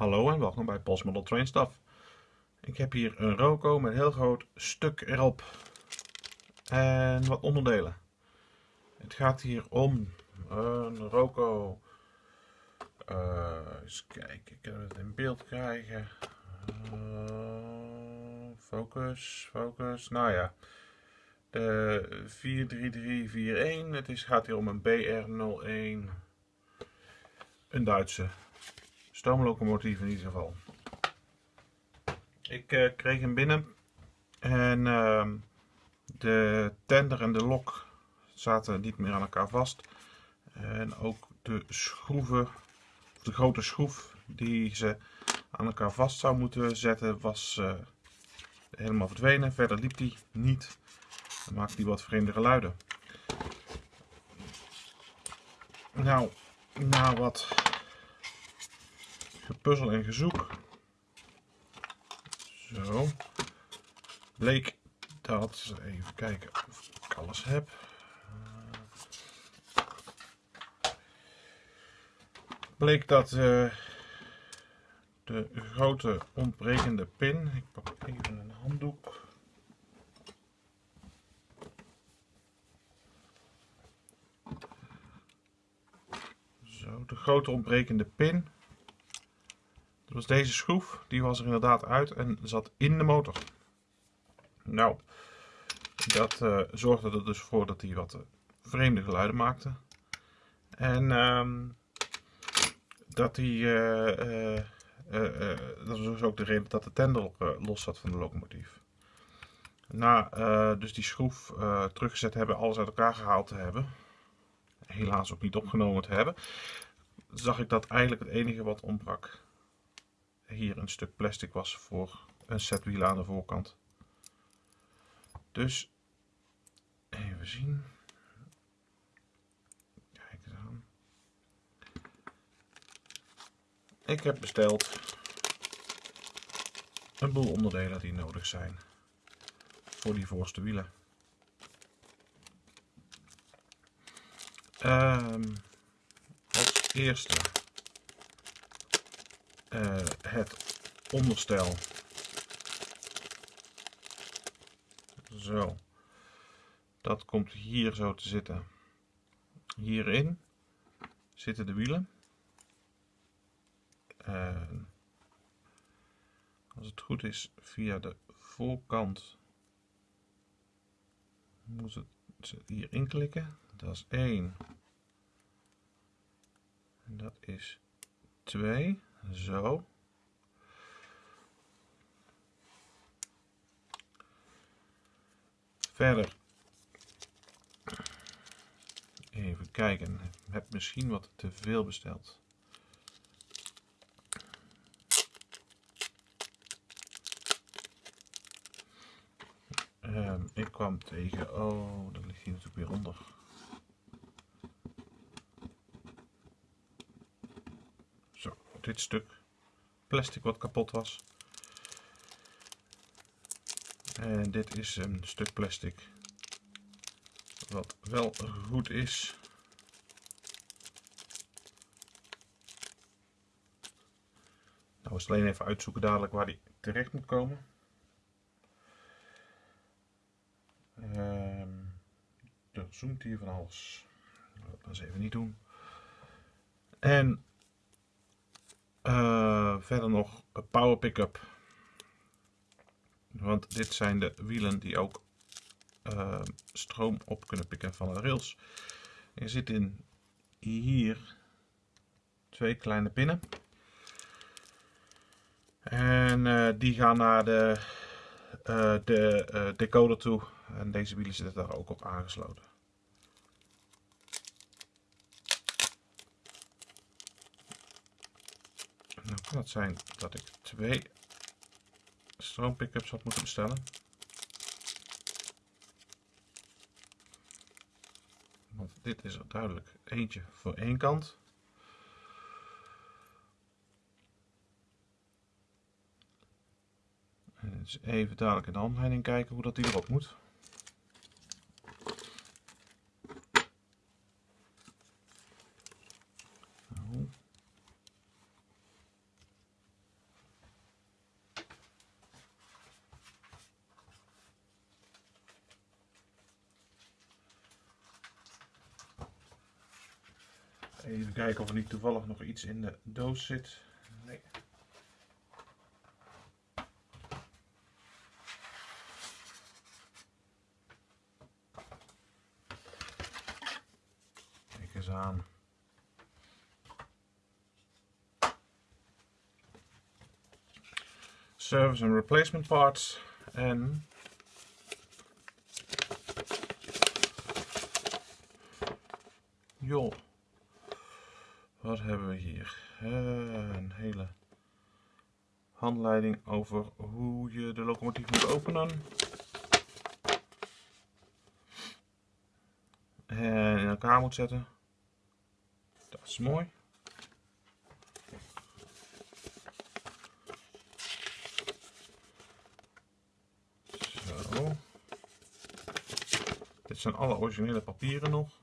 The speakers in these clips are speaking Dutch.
Hallo en welkom bij Pols Model Train Stuff. Ik heb hier een Roco met een heel groot stuk erop en wat onderdelen. Het gaat hier om een Roco. Uh, eens kijken, ik kan het in beeld krijgen. Uh, focus, focus. Nou ja, de 43341. Het is, gaat hier om een BR01. Een Duitse stoomlocomotief in ieder geval. Ik uh, kreeg hem binnen en uh, de tender en de lok zaten niet meer aan elkaar vast. En ook de schroeven, de grote schroef die ze aan elkaar vast zou moeten zetten, was uh, helemaal verdwenen. Verder liep die niet. Dan maakte die wat vreemde geluiden. Nou, na wat gepuzzel en gezoek. Zo. Bleek dat, even kijken of ik alles heb. Bleek dat uh, de grote ontbrekende pin, ik pak even een handdoek. Zo, de grote ontbrekende pin was deze schroef, die was er inderdaad uit en zat in de motor. Nou, dat uh, zorgde er dus voor dat hij wat uh, vreemde geluiden maakte. En uh, dat hij, uh, dat was dus ook de reden dat de tender los zat van de locomotief. Na dus die schroef teruggezet hebben, alles uit elkaar gehaald te hebben, helaas ook niet opgenomen te hebben, zag ik dat eigenlijk het enige wat ontbrak hier een stuk plastic was voor een set wielen aan de voorkant. Dus even zien. Kijk eens. Ik heb besteld een boel onderdelen die nodig zijn voor die voorste wielen. Um, als eerste uh, het onderstel. Zo. Dat komt hier zo te zitten. Hierin zitten de wielen. En als het goed is, via de voorkant moet het hier inklikken. Dat is 1. En dat is 2. Zo. Verder. Even kijken. Ik heb misschien wat te veel besteld. Um, ik kwam tegen. Oh, dat ligt hier natuurlijk weer onder. dit stuk plastic wat kapot was. En dit is een stuk plastic wat wel goed is. Nou is alleen even uitzoeken dadelijk waar die terecht moet komen. Um, er zoomt hier van alles. Dat we even niet doen. En uh, verder nog een power pick-up. Want dit zijn de wielen die ook uh, stroom op kunnen pikken van de rails. Er zit in hier twee kleine pinnen. En uh, die gaan naar de, de decoder toe. En deze wielen zitten daar ook op aangesloten. Nou kan het zijn dat ik twee stroompickups had moeten bestellen. Want dit is er duidelijk eentje voor één kant. Dus even dadelijk in de handleiding kijken hoe dat die erop moet. Even kijken of er niet toevallig nog iets in de doos zit. Nee. Kijk eens aan. Service and replacement parts en joh. Wat hebben we hier? Eh, een hele handleiding over hoe je de locomotief moet openen. En in elkaar moet zetten. Dat is mooi. Zo. Dit zijn alle originele papieren nog.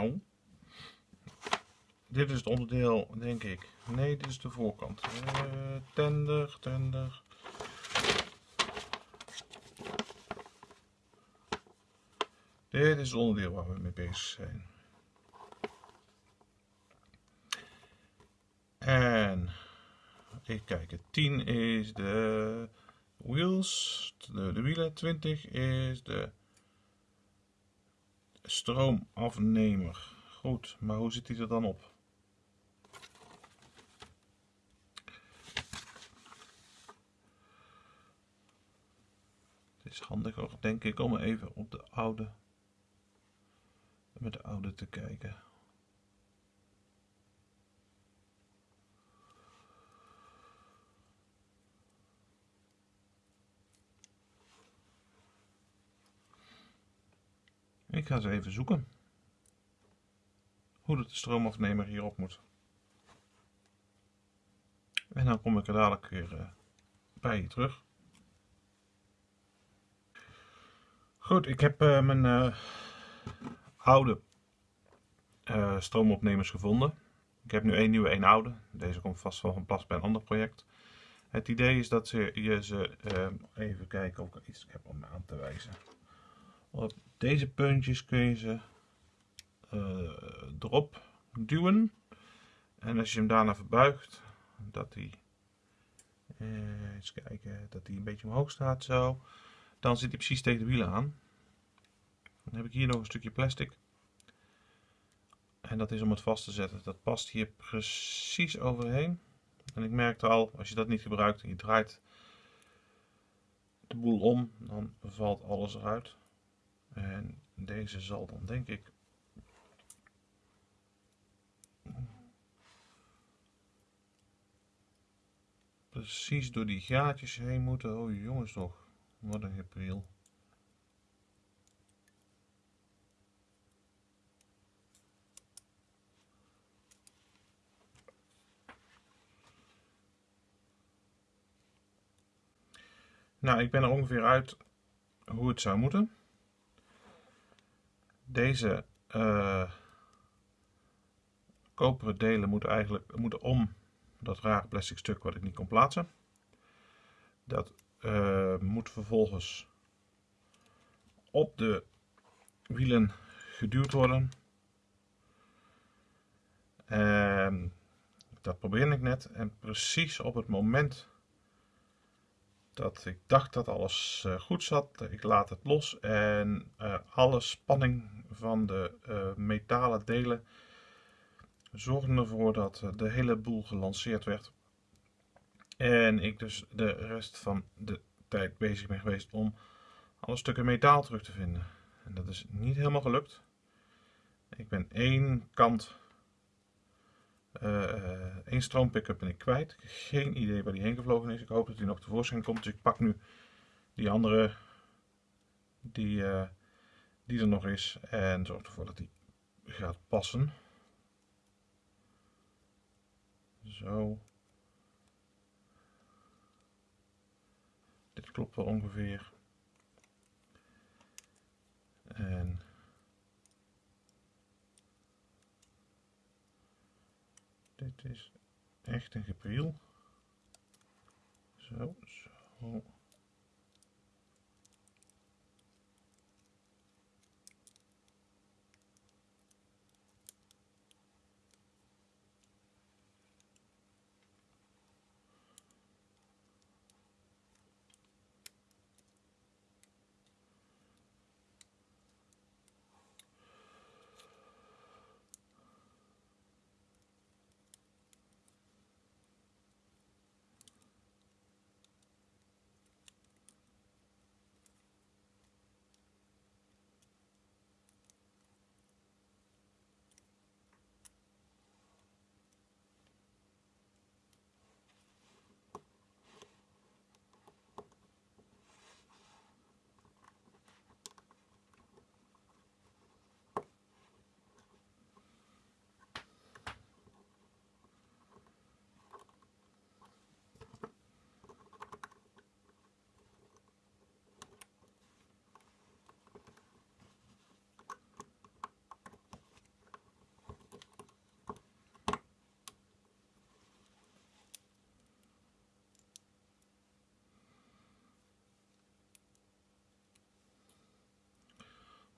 Nou, dit is het onderdeel, denk ik. Nee, dit is de voorkant. Uh, tender, tender. Dit is het onderdeel waar we mee bezig zijn. En even kijken, 10 is de wheels, de, de wielen, 20 is de stroomafnemer. Goed, maar hoe zit hij er dan op? Is handiger, denk ik, om even op de oude, met de oude te kijken. Ik ga ze even zoeken. Hoe de stroomafnemer hierop moet. En dan kom ik er dadelijk weer uh, bij je terug. Goed, ik heb uh, mijn uh, oude stroomopnemers gevonden. Ik heb nu één nieuwe, één oude. Deze komt vast wel van pas bij een ander project. Het idee is dat je ze, even kijken of ik iets heb om aan te wijzen. Op deze puntjes kun je ze erop duwen. En als je hem daarna verbuigt, dat hij, eens kijken, dat hij een beetje omhoog staat zo. Dan zit hij precies tegen de wielen aan. Dan heb ik hier nog een stukje plastic. En dat is om het vast te zetten. Dat past hier precies overheen. En ik merkte al, als je dat niet gebruikt en je draait de boel om, dan valt alles eruit. En deze zal dan denk ik precies door die gaatjes heen moeten. Oh jongens toch, wat een gepriel. Nou, ik ben er ongeveer uit hoe het zou moeten deze uh, koperen delen moeten eigenlijk moeten om dat rare plastic stuk wat ik niet kon plaatsen. Dat uh, moet vervolgens op de wielen geduwd worden. En dat probeerde ik net en precies op het moment dat ik dacht dat alles uh, goed zat. Ik laat het los en uh, alle spanning van de metalen delen zorgde ervoor dat de hele boel gelanceerd werd. En ik dus de rest van de tijd bezig ben geweest om alle stukken metaal terug te vinden. En dat is niet helemaal gelukt. Ik ben één kant uh, één stroompick-up ben ik kwijt. Geen idee waar die heen gevlogen is. Ik hoop dat hij nog tevoorschijn komt. Dus ik pak nu die andere die, uh, die er nog is. En zorg ervoor dat die gaat passen. Zo. klopt wel ongeveer. En dit is echt een gepriel. Zo, zo.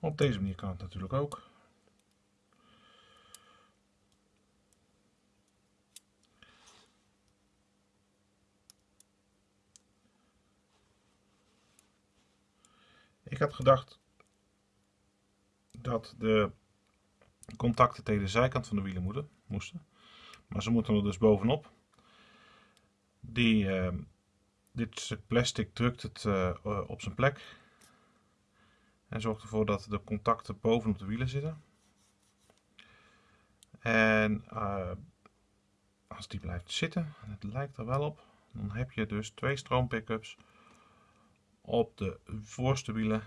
Op deze manier kan het natuurlijk ook. Ik had gedacht dat de contacten tegen de zijkant van de wielen moesten. Maar ze moeten er dus bovenop. Die, uh, dit stuk plastic drukt het uh, op zijn plek. En zorgt ervoor dat de contacten bovenop de wielen zitten. En uh, als die blijft zitten, en het lijkt er wel op, dan heb je dus twee stroompickups op de voorste wielen.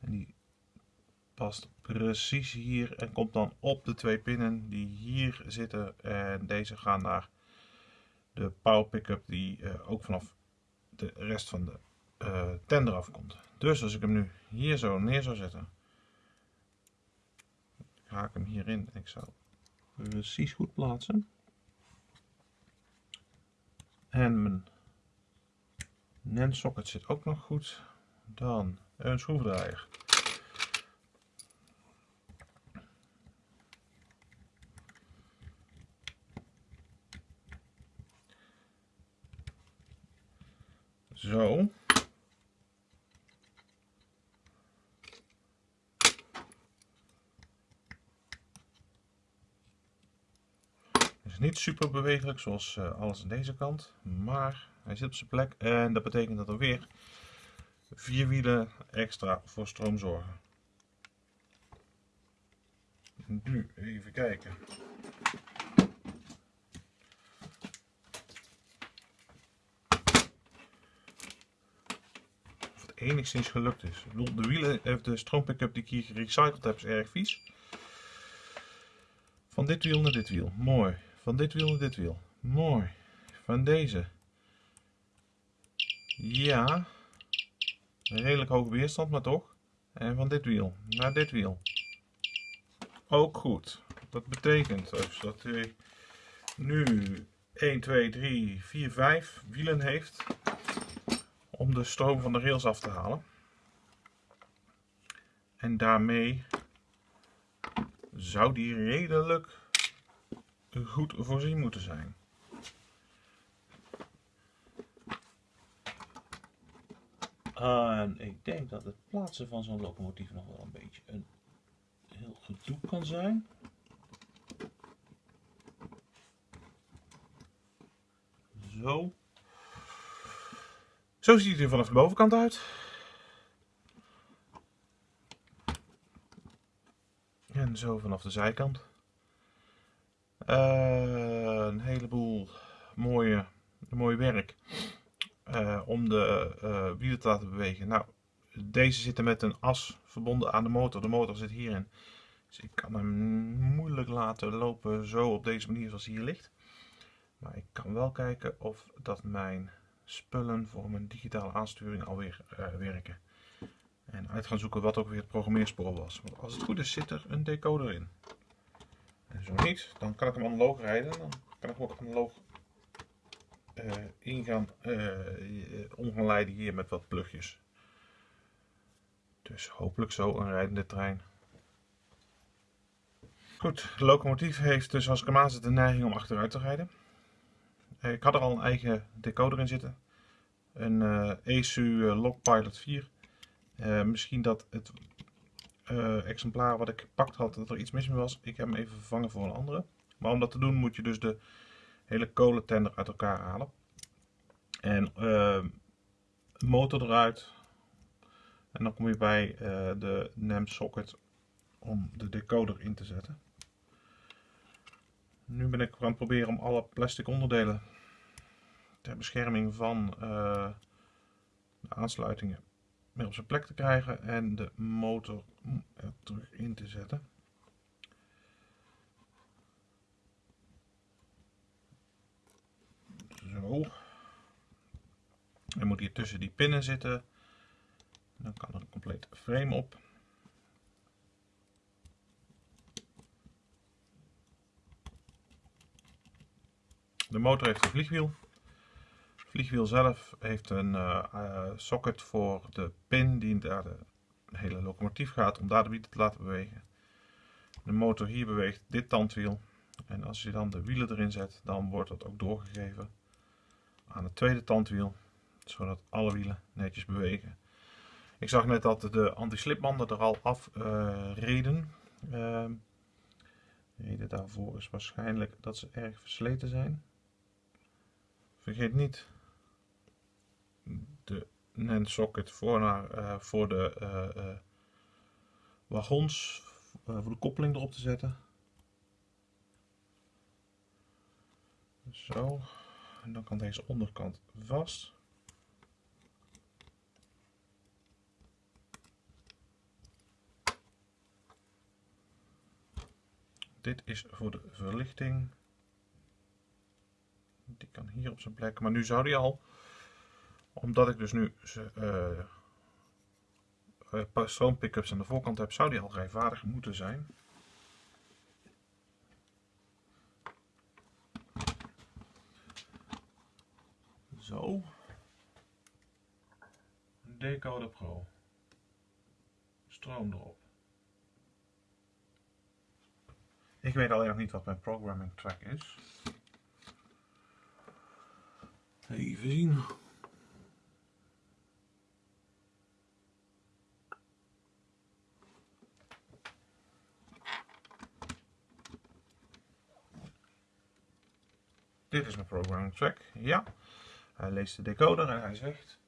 En die past precies hier en komt dan op de twee pinnen die hier zitten. En deze gaan naar de power pickup die uh, ook vanaf de rest van de uh, tender afkomt. Dus als ik hem nu hier zo neer zou zetten, ga ik hem hierin en ik zou precies goed plaatsen. En mijn NAND socket zit ook nog goed. Dan een schroevendraaier. Zo. is super bewegelijk zoals uh, alles aan deze kant, maar hij zit op zijn plek en dat betekent dat er weer vier wielen extra voor stroom zorgen. Nu even kijken. Of het enigszins gelukt is. De wielen, eh, de stroompickup die ik hier gerecycled heb is erg vies. Van dit wiel naar dit wiel. Mooi. Van dit wiel naar dit wiel. Mooi. Van deze. Ja. Redelijk hoge weerstand, maar toch. En van dit wiel naar dit wiel. Ook goed. Dat betekent dus dat hij nu 1, 2, 3, 4, 5 wielen heeft om de stroom van de rails af te halen. En daarmee zou die redelijk goed voorzien moeten zijn. En ik denk dat het plaatsen van zo'n locomotief nog wel een beetje een heel gedoe kan zijn. Zo. Zo ziet hij er vanaf de bovenkant uit. En zo vanaf de zijkant. Uh, een heleboel mooie, mooi werk uh, om de uh, wielen te laten bewegen. Nou, deze zitten met een as verbonden aan de motor. De motor zit hierin. Dus ik kan hem moeilijk laten lopen zo op deze manier zoals hij hier ligt. Maar ik kan wel kijken of dat mijn spullen voor mijn digitale aansturing alweer werken. En uit gaan zoeken wat ook weer het programmeerspoor was. Want als het goed is zit er een decoder in. En zo niet, dan kan ik hem analoog rijden. Dan kan ik ook analoog uh, uh, om gaan leiden hier met wat plugjes. Dus hopelijk zo een rijdende trein. Goed, de locomotief heeft dus als ik hem aanzet de neiging om achteruit te rijden. Ik had er al een eigen decoder in zitten. Een uh, ESU Logpilot 4. misschien dat het exemplaar wat ik gepakt had, dat er iets mis mee was. Ik heb hem even vervangen voor een andere. Maar om dat te doen moet je dus de hele kolentender uit elkaar halen. En uh, motor eruit. En dan kom je bij uh, de NAM socket om de decoder in te zetten. Nu ben ik aan het proberen om alle plastic onderdelen ter bescherming van de aansluitingen weer op zijn plek te krijgen en de motor er terug in te zetten. Zo. Hij moet hier tussen die pinnen zitten. Dan kan er een compleet frame op. De motor heeft een vliegwiel. Vliegwiel zelf heeft een uh, socket voor de pin die naar de hele locomotief gaat om daar de wielen te laten bewegen. De motor hier beweegt dit tandwiel. En als je dan de wielen erin zet, dan wordt dat ook doorgegeven aan het tweede tandwiel, zodat alle wielen netjes bewegen. Ik zag net dat de anti-slipbanden er al af uh, reden. Uh, de reden daarvoor is waarschijnlijk dat ze erg versleten zijn. Vergeet niet de NAND socket voor, naar, uh, voor de uh, wagons, voor de koppeling erop te zetten. Zo. En dan kan deze onderkant vast. Dit is voor de verlichting. Die kan hier op zijn plek. Maar nu zou die al, omdat ik dus nu uh, uh, stroompickups aan de voorkant heb, zou die al rijvaardig moeten zijn. Zo. Decoder Pro. Stroom erop. Ik weet alleen nog niet wat mijn programming track is. Even zien. Dit is mijn programming track, ja. Hij leest de decoder en hij zegt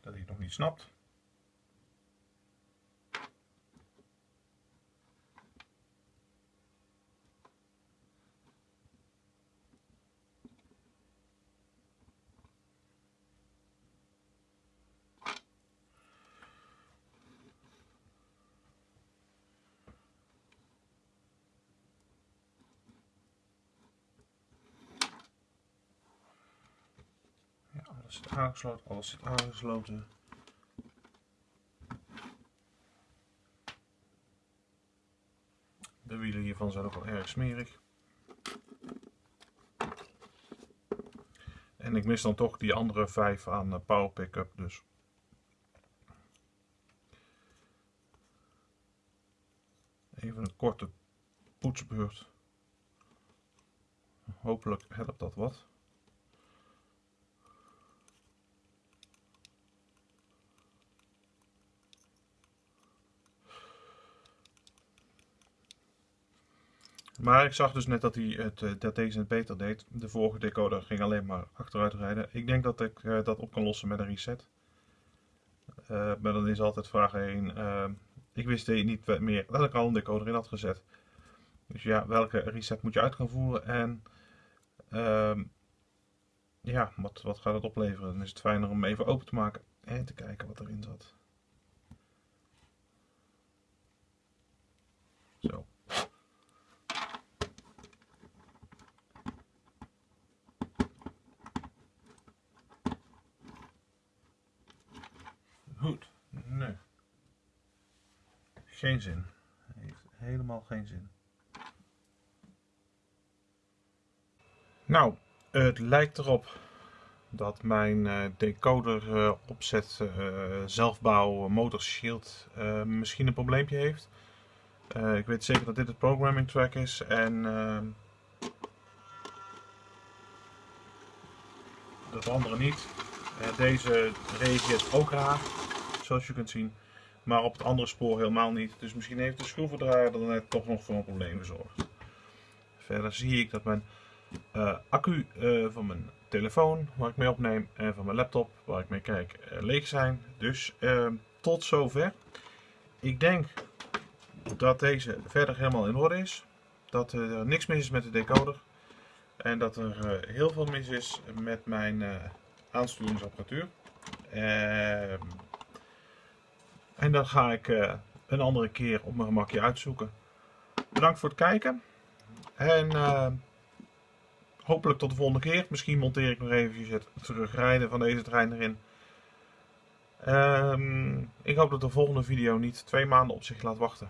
dat hij het nog niet snapt. Alles aangesloten, alles zit aangesloten. De wielen hiervan zijn ook wel erg smerig. En ik mis dan toch die andere vijf aan eh, power pickup dus. Even een korte poetsbeurt. Hopelijk helpt dat wat. Maar ik zag dus net dat, hij het, eh, deze het beter deed. De vorige decoder ging alleen maar achteruit rijden. Ik denk dat ik uh, dat op kan lossen met een reset. Uh, maar dan is altijd vraag 1. Uh, ik wist niet meer dat ik al een decoder in had gezet. Dus ja, welke reset moet je uit gaan voeren en ehm, ja, wat, wat gaat het opleveren? Dan is het fijner om even open te maken en te kijken wat erin zat. Zo. Goed, nee. Geen zin. Heeft helemaal geen zin. Nou, het lijkt erop dat mijn uh, decoder uh, opzet uh, zelfbouw motor shield misschien een probleempje heeft. ik weet zeker dat dit het programming track is en dat andere niet. deze reageert ook raar, zoals je kunt zien. Maar op het andere spoor helemaal niet. Dus misschien heeft de schroevendraaier er net toch nog voor een probleem gezorgd. Verder zie ik dat mijn uh, accu uh, van mijn telefoon waar ik mee opneem en van mijn laptop waar ik mee kijk uh, leeg zijn. Dus tot zover. Ik denk dat deze verder helemaal in orde is. Dat er niks mis is met de decoder. En dat er heel veel mis is met mijn aansturingsapparatuur. Ehm, en dat ga ik een andere keer op mijn gemakje uitzoeken. Bedankt voor het kijken. En hopelijk tot de volgende keer. Misschien monteer ik nog eventjes het terugrijden van deze trein erin. Um, ik hoop dat de volgende video niet twee maanden op zich laat wachten.